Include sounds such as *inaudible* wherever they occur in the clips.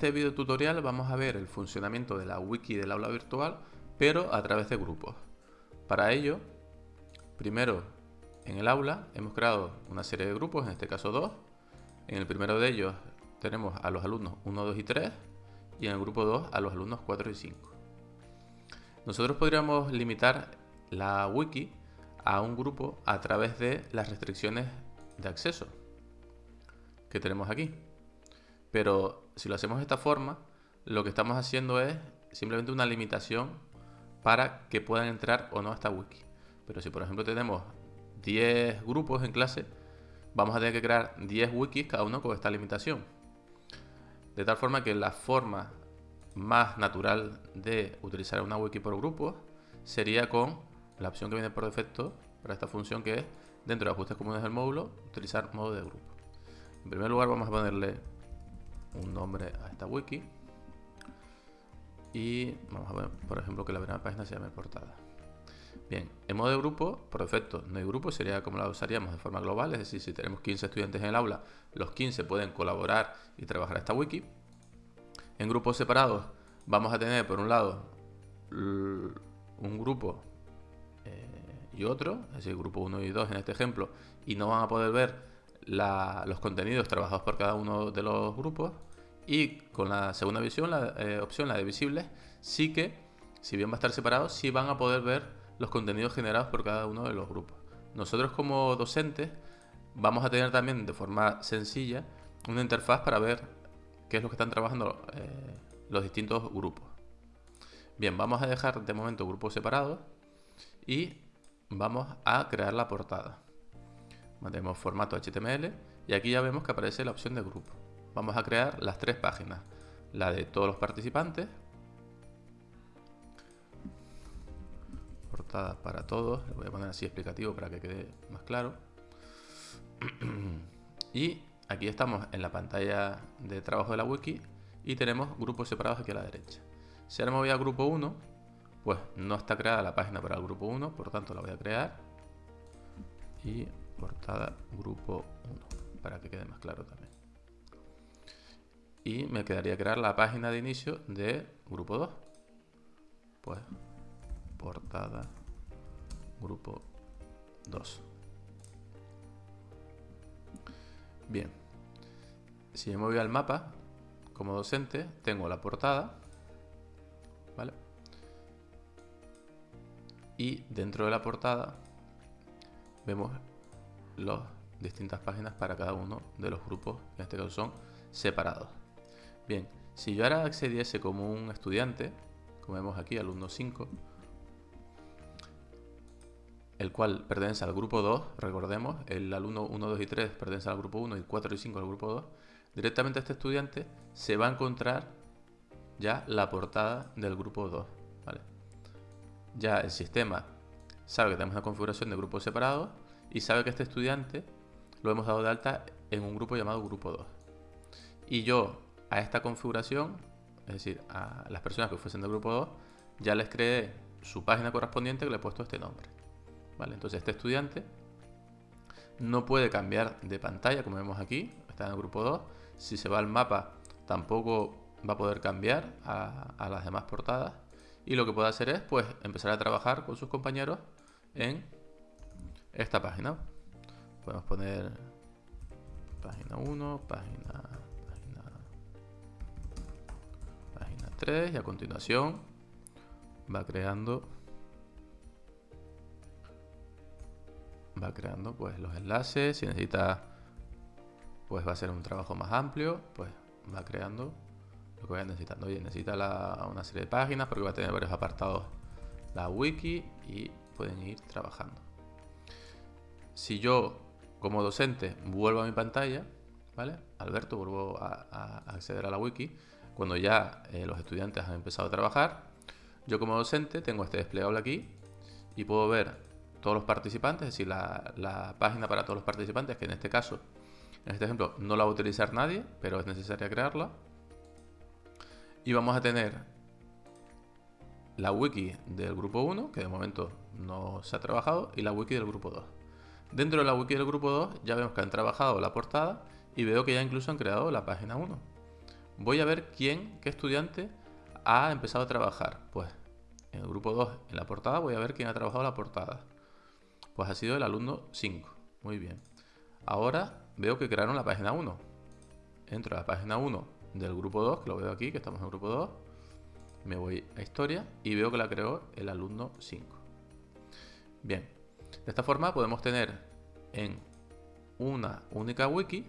este video tutorial vamos a ver el funcionamiento de la wiki del aula virtual, pero a través de grupos. Para ello, primero en el aula hemos creado una serie de grupos, en este caso dos. En el primero de ellos tenemos a los alumnos 1, 2 y 3 y en el grupo 2 a los alumnos 4 y 5. Nosotros podríamos limitar la wiki a un grupo a través de las restricciones de acceso que tenemos aquí. Pero si lo hacemos de esta forma, lo que estamos haciendo es simplemente una limitación para que puedan entrar o no a esta wiki. Pero si por ejemplo tenemos 10 grupos en clase, vamos a tener que crear 10 wikis cada uno con esta limitación. De tal forma que la forma más natural de utilizar una wiki por grupos sería con la opción que viene por defecto para esta función que es dentro de ajustes comunes del módulo utilizar modo de grupo. En primer lugar vamos a ponerle un nombre a esta wiki. Y vamos a ver, por ejemplo, que la primera página se llame portada. Bien, en modo de grupo, por defecto, no hay grupo, sería como la usaríamos de forma global, es decir, si tenemos 15 estudiantes en el aula, los 15 pueden colaborar y trabajar esta wiki. En grupos separados vamos a tener, por un lado, un grupo eh, y otro, es decir, grupo 1 y 2 en este ejemplo, y no van a poder ver los contenidos trabajados por cada uno de los grupos y con la segunda visión, la eh, opción, la de visibles, sí que, si bien va a estar separado, sí van a poder ver los contenidos generados por cada uno de los grupos. Nosotros como docentes vamos a tener también de forma sencilla una interfaz para ver qué es lo que están trabajando eh, los distintos grupos. Bien, vamos a dejar de momento grupos separados y vamos a crear la portada. Mantenemos formato HTML y aquí ya vemos que aparece la opción de grupo. Vamos a crear las tres páginas. La de todos los participantes. Portada para todos. Lo voy a poner así explicativo para que quede más claro. *clears throat* y aquí estamos en la pantalla de trabajo de la wiki y tenemos grupos separados aquí a la derecha. Si ahora me voy al grupo 1, pues no está creada la página para el grupo 1, por tanto la voy a crear. Y portada grupo 1 para que quede más claro también. Y me quedaría crear la página de inicio de grupo 2 pues portada grupo 2 bien. Si me voy al mapa como docente tengo la portada ¿vale? y dentro de la portada vemos las distintas páginas para cada uno de los grupos, en este caso son separados. Bien, si yo ahora accediese como un estudiante, como vemos aquí, alumno 5, el cual pertenece al grupo 2, recordemos, el alumno 1, 2 y 3 pertenece al grupo 1 y 4 y 5 al grupo 2, directamente este estudiante se va a encontrar ya la portada del grupo 2. ¿vale? Ya el sistema sabe que tenemos una configuración de grupos separados y sabe que este estudiante lo hemos dado de alta en un grupo llamado grupo 2. Y yo a esta configuración, es decir, a las personas que fuesen del grupo 2, ya les creé su página correspondiente que le he puesto este nombre. ¿Vale? Entonces este estudiante no puede cambiar de pantalla, como vemos aquí, está en el grupo 2. Si se va al mapa, tampoco va a poder cambiar a, a las demás portadas. Y lo que puede hacer es pues empezar a trabajar con sus compañeros en esta página. Podemos poner página 1, página, página, página 3 y a continuación va creando va creando pues los enlaces. Si necesita pues va a ser un trabajo más amplio pues va creando lo que vaya necesitando. Necesita una serie de páginas porque va a tener varios apartados. La wiki y pueden ir trabajando si yo, como docente, vuelvo a mi pantalla, ¿vale? Alberto, vuelvo a, acceder a la wiki, cuando ya eh, los estudiantes han empezado a trabajar, yo como docente tengo este desplegable aquí y puedo ver todos los participantes, es decir, la, página para todos los participantes, que en este caso, en este ejemplo, no la va a utilizar nadie, pero es necesaria crearla. Y vamos a tener la wiki del grupo 1, que de momento no se ha trabajado, y la wiki del grupo 2. Dentro de la wiki del grupo 2 ya vemos que han trabajado la portada y veo que ya incluso han creado la página 1. voy a ver quién, qué estudiante ha empezado a trabajar. Pues en el grupo 2, en la portada, voy a ver quién ha trabajado la portada. Pues ha sido el alumno 5. Muy bien. Ahora veo que crearon la página 1. Entro a la página 1 del grupo 2, que lo veo aquí, que estamos en el grupo 2. Me voy a historia y veo que la creó el alumno 5. Bien. De esta forma podemos tener en una única wiki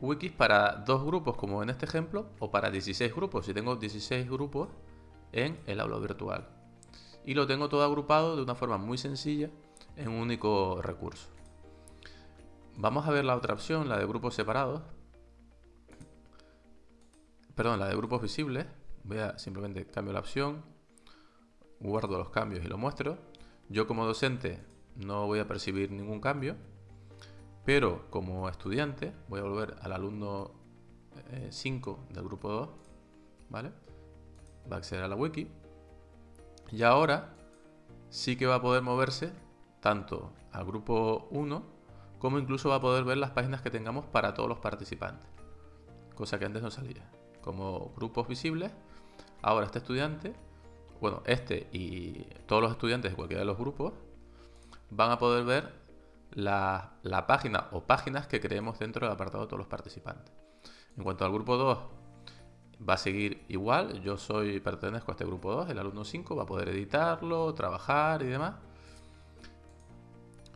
wikis para dos grupos como en este ejemplo o para 16 grupos. Si tengo 16 grupos en el aula virtual. Y lo tengo todo agrupado de una forma muy sencilla en un único recurso. Vamos a ver la otra opción la de grupos separados. Perdón la de grupos visibles. Voy a simplemente cambio la opción guardo los cambios y lo muestro yo como docente no voy a percibir ningún cambio pero como estudiante, voy a volver al alumno 5 eh, del grupo 2, ¿vale? Va a acceder a la wiki. Y ahora sí que va a poder moverse tanto al grupo 1 como incluso va a poder ver las páginas que tengamos para todos los participantes. Cosa que antes no salía. Como grupos visibles, ahora este estudiante, bueno, este y todos los estudiantes de cualquiera de los grupos van a poder ver la, página o páginas que creemos dentro del apartado de todos los participantes. En cuanto al grupo 2, va a seguir igual. Yo soy pertenezco a este grupo 2, el alumno 5 va a poder editarlo, trabajar y demás.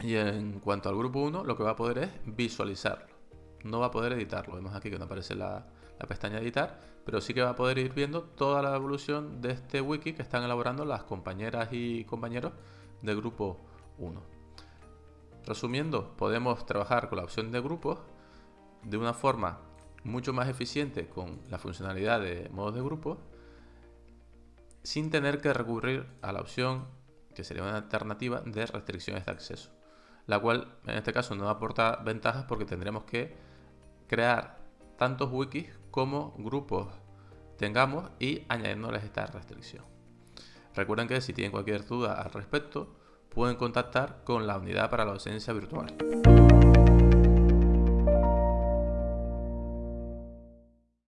Y en cuanto al grupo 1, lo que va a poder es visualizarlo. No va a poder editarlo. Vemos aquí que no aparece la, la pestaña editar, pero sí que va a poder ir viendo toda la evolución de este wiki que están elaborando las compañeras y compañeros del grupo 1. Resumiendo, podemos trabajar con la opción de grupos de una forma mucho más eficiente con la funcionalidad de modos de grupos sin tener que recurrir a la opción que sería una alternativa de restricciones de acceso, la cual en este caso no aporta ventajas porque tendremos que crear tantos wikis como grupos tengamos y añadiéndoles esta restricción. Recuerden que si tienen cualquier duda al respecto, pueden contactar con la unidad para la docencia virtual.